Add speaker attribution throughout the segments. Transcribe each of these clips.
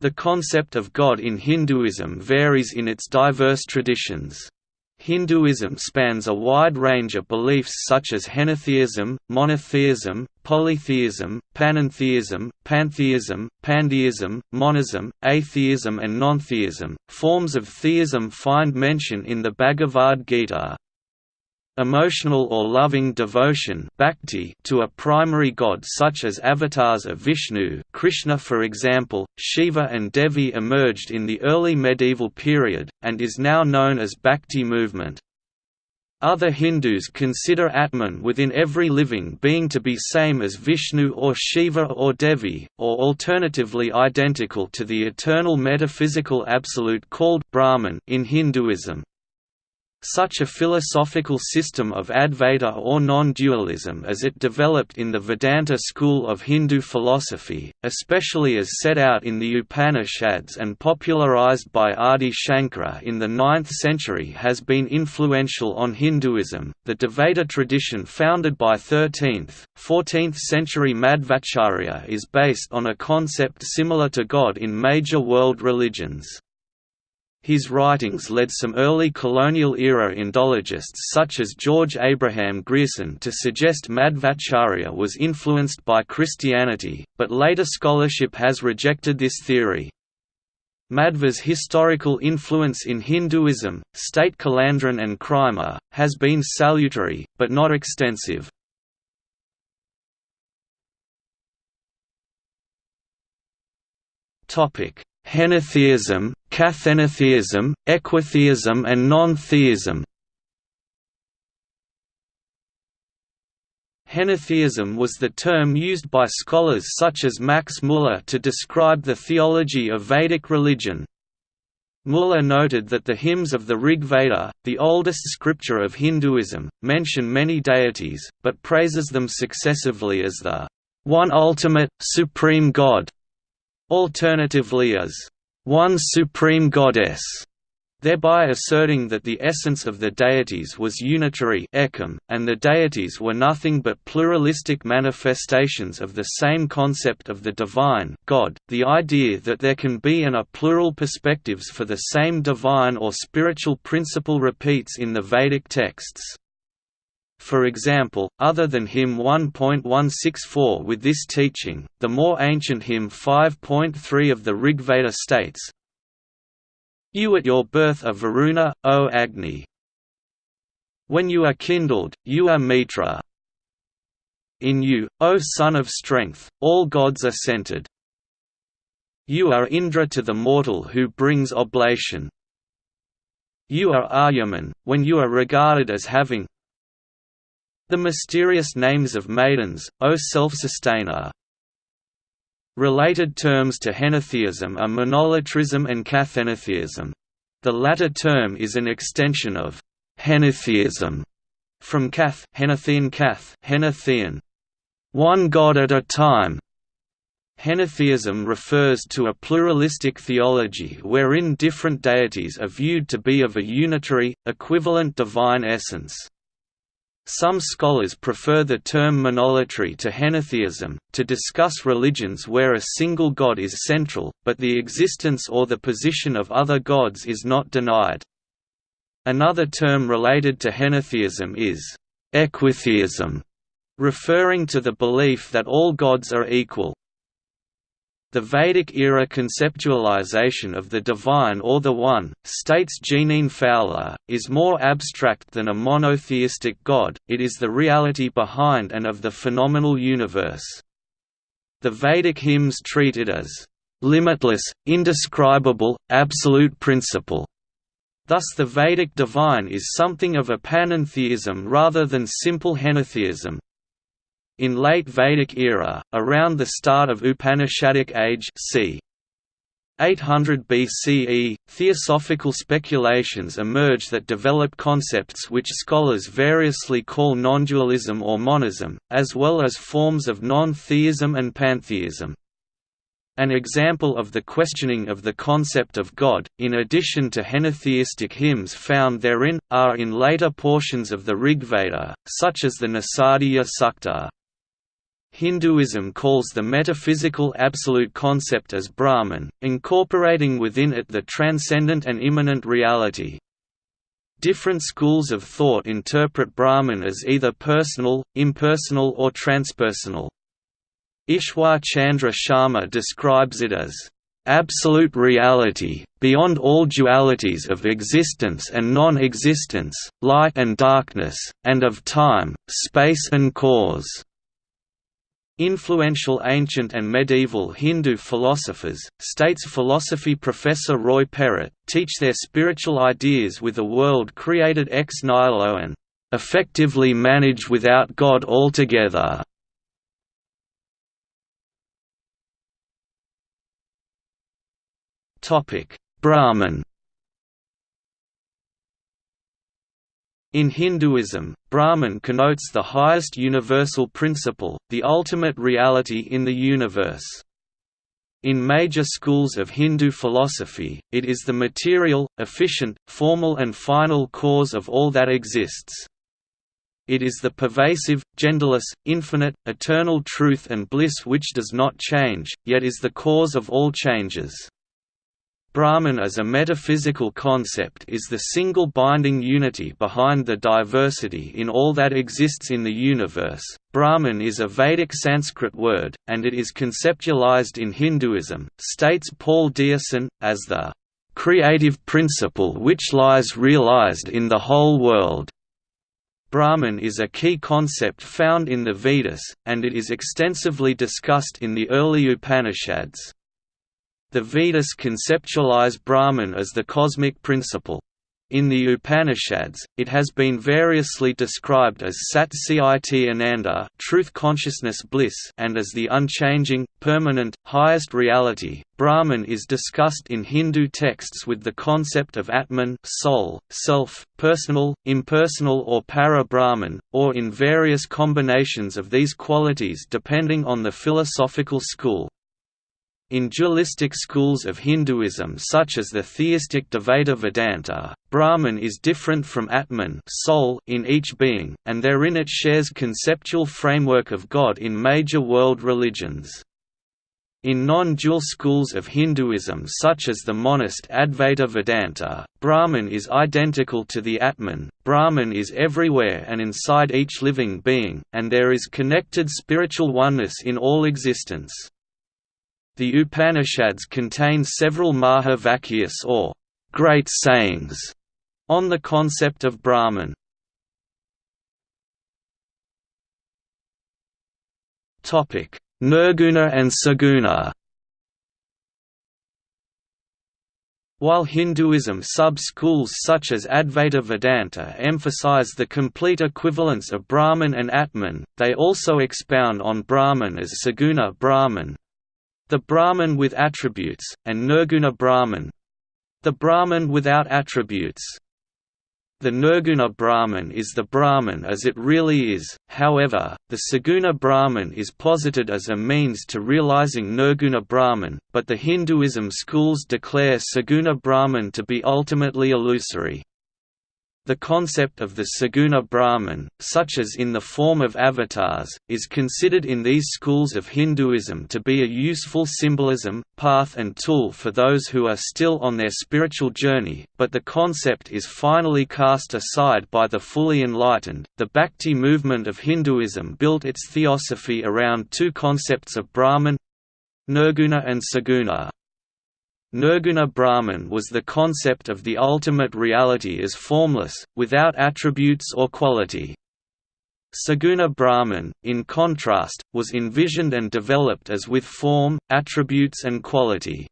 Speaker 1: The concept of God in Hinduism varies in its diverse traditions. Hinduism spans a wide range of beliefs such as henotheism, monotheism, polytheism, panentheism, pantheism, pandeism, monism, atheism, and nontheism. Forms of theism find mention in the Bhagavad Gita. Emotional or loving devotion bhakti to a primary god such as avatars of Vishnu Krishna for example, Shiva and Devi emerged in the early medieval period, and is now known as Bhakti movement. Other Hindus consider Atman within every living being to be same as Vishnu or Shiva or Devi, or alternatively identical to the eternal metaphysical absolute called Brahman in Hinduism. Such a philosophical system of Advaita or non-dualism as it developed in the Vedanta school of Hindu philosophy, especially as set out in the Upanishads and popularized by Adi Shankara in the 9th century has been influential on Hinduism. The Dvaita tradition founded by 13th, 14th century Madhvacharya is based on a concept similar to God in major world religions. His writings led some early colonial-era Indologists such as George Abraham Grierson to suggest Madhvacharya was influenced by Christianity, but later scholarship has rejected this theory. Madhva's historical influence in Hinduism, state Kulandran and Kraemer, has been salutary, but not extensive. Henotheism, Kathenotheism, equitheism and non-theism Henotheism was the term used by scholars such as Max Muller to describe the theology of Vedic religion. Muller noted that the hymns of the Rig Veda, the oldest scripture of Hinduism, mention many deities, but praises them successively as the one ultimate, supreme God, alternatively as one supreme goddess, thereby asserting that the essence of the deities was unitary and the deities were nothing but pluralistic manifestations of the same concept of the divine God. The idea that there can be and are plural perspectives for the same divine or spiritual principle repeats in the Vedic texts. For example, other than hymn 1.164 with this teaching, the more ancient hymn 5.3 of the Rigveda states, You at your birth are Varuna, O Agni. When you are kindled, you are Mitra. In you, O Son of Strength, all gods are centered. You are Indra to the mortal who brings oblation. You are Aryaman, when you are regarded as having the mysterious names of maidens, O self-sustainer. Related terms to henotheism are monolatrism and kathenotheism. The latter term is an extension of henotheism from kath, henothean kath, henothean, one god at a time. Henotheism refers to a pluralistic theology wherein different deities are viewed to be of a unitary, equivalent divine essence. Some scholars prefer the term monolatry to henotheism, to discuss religions where a single god is central, but the existence or the position of other gods is not denied. Another term related to henotheism is equitheism, referring to the belief that all gods are equal. The Vedic-era conceptualization of the divine or the One, states Jeaneane Fowler, is more abstract than a monotheistic God, it is the reality behind and of the phenomenal universe. The Vedic hymns treat it as limitless, indescribable, absolute principle. Thus the Vedic divine is something of a panentheism rather than simple henotheism, in late Vedic era, around the start of Upanishadic age c. 800 BCE, theosophical speculations emerge that develop concepts which scholars variously call non-dualism or monism, as well as forms of non-theism and pantheism. An example of the questioning of the concept of God, in addition to henotheistic hymns found therein, are in later portions of the Rigveda, such as the Nasadiya Sukta. Hinduism calls the metaphysical absolute concept as Brahman, incorporating within it the transcendent and immanent reality. Different schools of thought interpret Brahman as either personal, impersonal or transpersonal. Ishwar Chandra Sharma describes it as absolute reality, beyond all dualities of existence and non-existence, light and darkness, and of time, space and cause. Influential ancient and medieval Hindu philosophers, states philosophy professor Roy Perrett, teach their spiritual ideas with a world created ex nihilo and effectively managed without God altogether. Brahman In Hinduism, Brahman connotes the highest universal principle, the ultimate reality in the universe. In major schools of Hindu philosophy, it is the material, efficient, formal and final cause of all that exists. It is the pervasive, genderless, infinite, eternal truth and bliss which does not change, yet is the cause of all changes. Brahman as a metaphysical concept is the single binding unity behind the diversity in all that exists in the universe. Brahman is a Vedic Sanskrit word, and it is conceptualized in Hinduism, states Paul Deussen, as the creative principle which lies realized in the whole world. Brahman is a key concept found in the Vedas, and it is extensively discussed in the early Upanishads. The Vedas conceptualize Brahman as the cosmic principle. In the Upanishads, it has been variously described as Sat Chit Ananda truth consciousness bliss and as the unchanging, permanent, highest reality. Brahman is discussed in Hindu texts with the concept of Atman soul, self, personal, impersonal or para-Brahman, or in various combinations of these qualities depending on the philosophical school. In dualistic schools of Hinduism such as the theistic Dvaita Vedanta, Brahman is different from Atman soul in each being, and therein it shares conceptual framework of God in major world religions. In non-dual schools of Hinduism such as the monist Advaita Vedanta, Brahman is identical to the Atman, Brahman is everywhere and inside each living being, and there is connected spiritual oneness in all existence. The Upanishads contain several Maha Vakyas or great sayings on the concept of Brahman. Topic: Nirguna and Saguna. While Hinduism sub-schools such as Advaita Vedanta emphasize the complete equivalence of Brahman and Atman, they also expound on Brahman as Saguna Brahman, the Brahman with attributes, and Nirguna Brahman the Brahman without attributes. The Nirguna Brahman is the Brahman as it really is, however, the Saguna Brahman is posited as a means to realizing Nirguna Brahman, but the Hinduism schools declare Saguna Brahman to be ultimately illusory. The concept of the Saguna Brahman, such as in the form of avatars, is considered in these schools of Hinduism to be a useful symbolism, path and tool for those who are still on their spiritual journey, but the concept is finally cast aside by the fully enlightened. The Bhakti movement of Hinduism built its theosophy around two concepts of Brahman Nirguna and Saguna. Nirguna Brahman was the concept of the ultimate reality as formless, without attributes or quality. Saguna Brahman, in contrast, was envisioned and developed as with form, attributes and quality.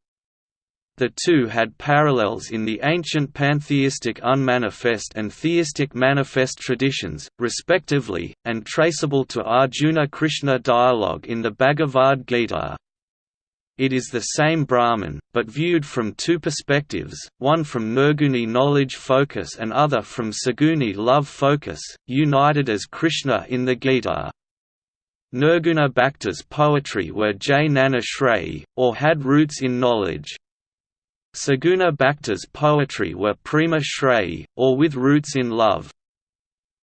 Speaker 1: The two had parallels in the ancient pantheistic unmanifest and theistic manifest traditions, respectively, and traceable to Arjuna-Krishna dialogue in the Bhagavad Gita. It is the same Brahman, but viewed from two perspectives, one from Nirguni knowledge focus and other from Saguni love focus, united as Krishna in the Gita. Nirguna Bhakta's poetry were Jnana Shreyi, or had roots in knowledge. Saguna Bhakta's poetry were Prema Shreyi, or with roots in love.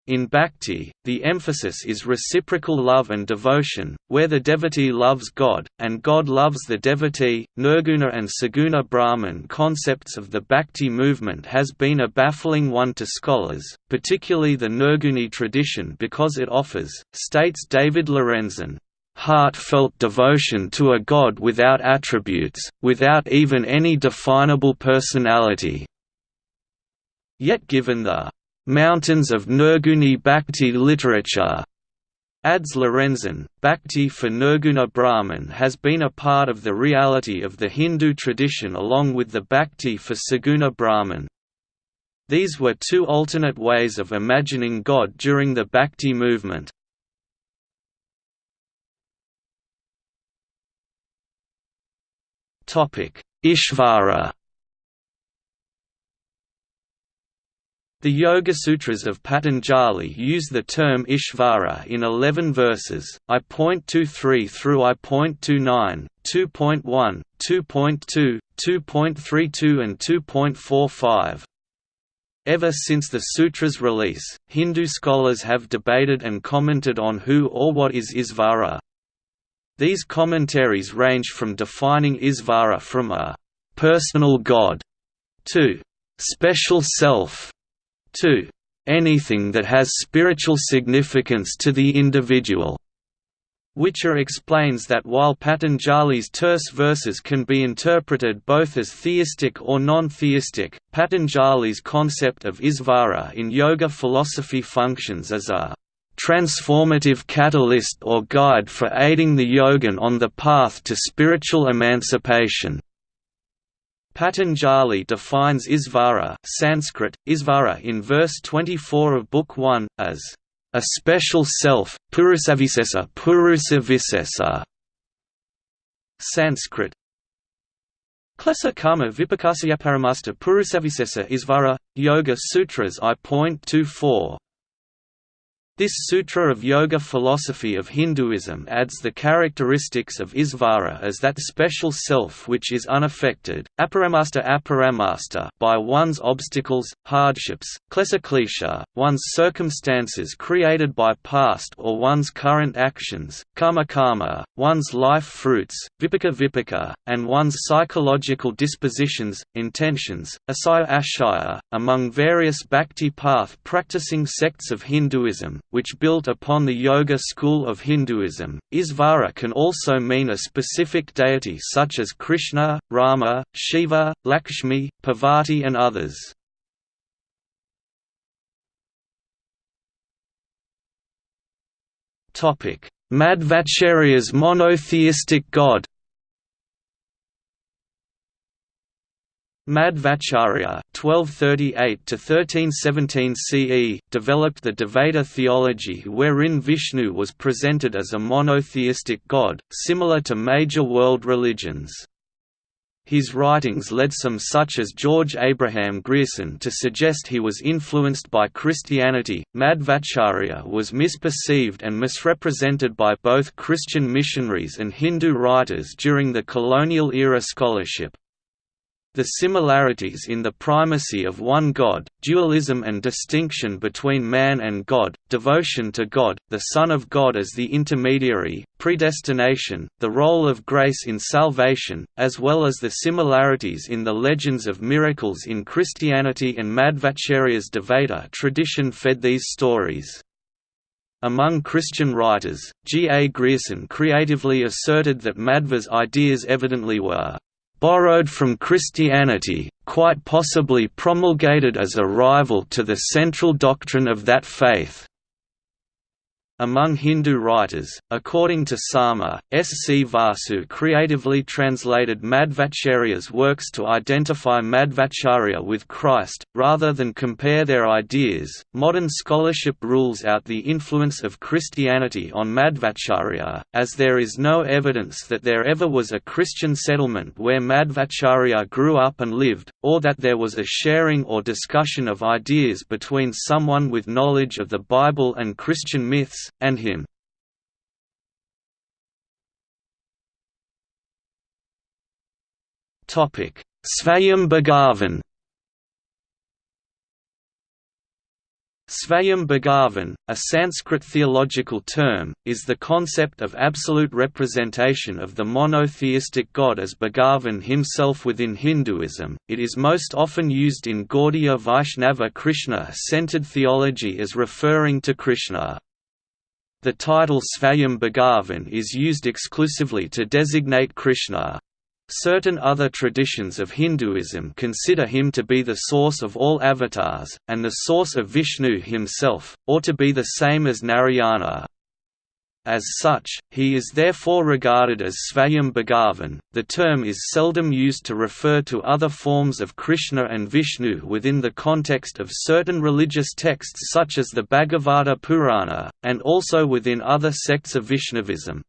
Speaker 1: In bhakti, the emphasis is reciprocal love and devotion, where the devotee loves God, and God loves the devotee. Nirguna and Saguna Brahman concepts of the bhakti movement has been a baffling one to scholars, particularly the Nirguni tradition because it offers, states David Lorenzen, heartfelt devotion to a God without attributes, without even any definable personality. Yet given the Mountains of Nirguni Bhakti literature Adds Lorenzen, Bhakti for Nirguna Brahman has been a part of the reality of the Hindu tradition along with the Bhakti for Saguna Brahman. These were two alternate ways of imagining God during the Bhakti movement. Ishvara The Yoga Sutras of Patanjali use the term Ishvara in 11 verses, I.23 through I.29, 2.1, 2.2, 2.32 and 2.45. Ever since the sutra's release, Hindu scholars have debated and commented on who or what is Isvara. These commentaries range from defining Isvara from a «personal god» to «special self» 2. Anything that has spiritual significance to the individual. Whicher explains that while Patanjali's terse verses can be interpreted both as theistic or non-theistic, Patanjali's concept of Isvara in yoga philosophy functions as a transformative catalyst or guide for aiding the yogin on the path to spiritual emancipation. Patanjali defines Isvara Sanskrit, Isvara in verse 24 of Book 1, as a special self, Purusavisesa Purusavisesa. Sanskrit Klesa Karma Vipakasya Paramasta Purusavisesa Isvara, Yoga Sutras I.24 this sutra of yoga philosophy of Hinduism adds the characteristics of Isvara as that special self which is unaffected, aparamasta aparamasta by one's obstacles, hardships, klesa klesha, one's circumstances created by past or one's current actions, karma karma, one's life fruits, vipaka vipaka, and one's psychological dispositions, intentions, asaya ashaya. Among various bhakti path practicing sects of Hinduism, which built upon the Yoga school of Hinduism. Isvara can also mean a specific deity such as Krishna, Rama, Shiva, Lakshmi, Parvati and others. Madhvacharya's monotheistic god Madhvacharya (1238–1317 CE) developed the Dvaita theology, wherein Vishnu was presented as a monotheistic god, similar to major world religions. His writings led some such as George Abraham Grierson to suggest he was influenced by Christianity. Madhvacharya was misperceived and misrepresented by both Christian missionaries and Hindu writers during the colonial era scholarship. The similarities in the primacy of one God, dualism and distinction between man and God, devotion to God, the Son of God as the intermediary, predestination, the role of grace in salvation, as well as the similarities in the legends of miracles in Christianity and Madhvacharya's Dvaita tradition fed these stories. Among Christian writers, G. A. Grierson creatively asserted that Madhva's ideas evidently were borrowed from Christianity, quite possibly promulgated as a rival to the central doctrine of that faith. Among Hindu writers, according to Sarma, S. C. Vasu creatively translated Madhvacharya's works to identify Madhvacharya with Christ, rather than compare their ideas. Modern scholarship rules out the influence of Christianity on Madhvacharya, as there is no evidence that there ever was a Christian settlement where Madhvacharya grew up and lived, or that there was a sharing or discussion of ideas between someone with knowledge of the Bible and Christian myths and him. Svayam Bhagavan Svayam Bhagavan, a Sanskrit theological term, is the concept of absolute representation of the monotheistic God as Bhagavan himself within Hinduism. It is most often used in Gaudiya Vaishnava Krishna-centered theology as referring to Krishna. The title Svayam Bhagavan is used exclusively to designate Krishna. Certain other traditions of Hinduism consider him to be the source of all avatars, and the source of Vishnu himself, or to be the same as Narayana. As such, he is therefore regarded as Svayam Bhagavan. The term is seldom used to refer to other forms of Krishna and Vishnu within the context of certain religious texts such as the Bhagavata Purana, and also within other sects of Vaishnavism.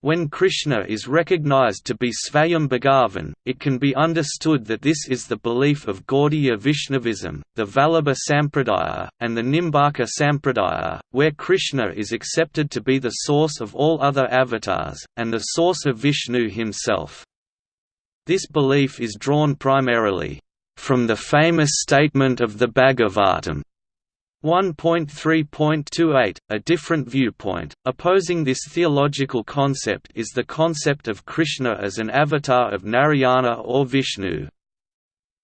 Speaker 1: When Krishna is recognized to be Svayam Bhagavan, it can be understood that this is the belief of Gaudiya Vaishnavism, the Vallabha Sampradaya, and the Nimbarka Sampradaya, where Krishna is accepted to be the source of all other avatars, and the source of Vishnu himself. This belief is drawn primarily from the famous statement of the Bhagavatam 1.3.28, a different viewpoint, opposing this theological concept is the concept of Krishna as an avatar of Narayana or Vishnu.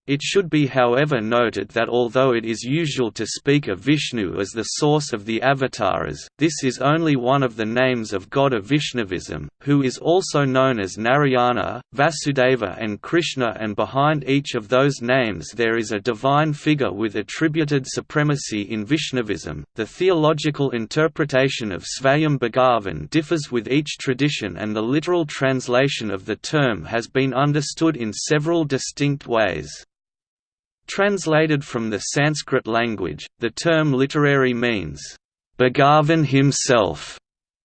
Speaker 1: It should be however noted that although it is usual to speak of Vishnu as the source of the avatars, this is only one of the names of God of Vaishnavism, who is also known as Narayana, Vasudeva and Krishna and behind each of those names there is a divine figure with attributed supremacy in Vaishnavism. The theological interpretation of Svayam Bhagavan differs with each tradition and the literal translation of the term has been understood in several distinct ways. Translated from the Sanskrit language, the term literary means, Bhagavan himself,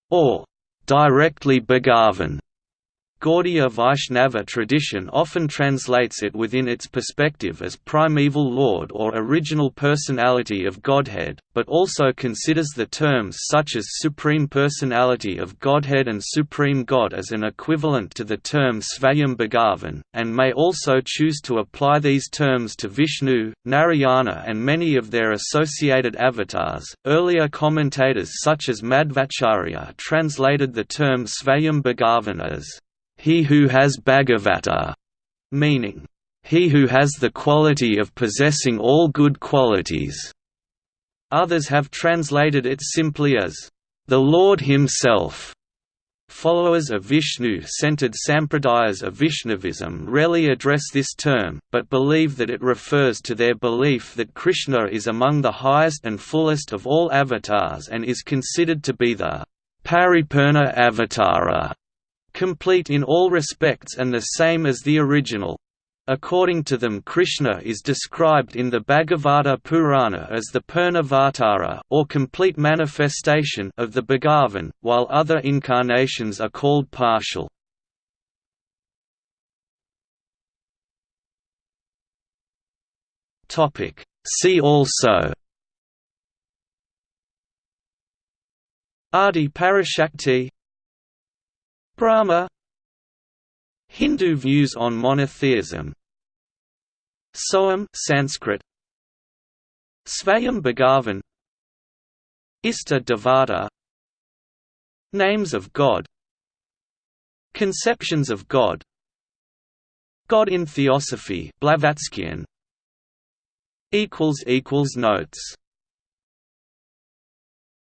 Speaker 1: or directly Bhagavan. Gaudiya Vaishnava tradition often translates it within its perspective as primeval lord or original personality of Godhead, but also considers the terms such as supreme personality of Godhead and supreme God as an equivalent to the term Svayam Bhagavan, and may also choose to apply these terms to Vishnu, Narayana, and many of their associated avatars. Earlier commentators such as Madhvacharya translated the term Svayam Bhagavan as he who has Bhagavata, meaning, he who has the quality of possessing all good qualities. Others have translated it simply as, the Lord himself. Followers of Vishnu-centered sampradayas of Vaishnavism rarely address this term, but believe that it refers to their belief that Krishna is among the highest and fullest of all avatars and is considered to be the Paripurna Avatara complete in all respects and the same as the original. According to them Krishna is described in the Bhagavata Purana as the Purnavatara or complete manifestation of the Bhagavan, while other incarnations are called partial. See also Adi Parashakti Brahma. Hindu views on monotheism. Soham Sanskrit. Svayam Bhagavan Ista Devata Names of God. Conceptions of God. God in Theosophy Blavatskyan equals equals Notes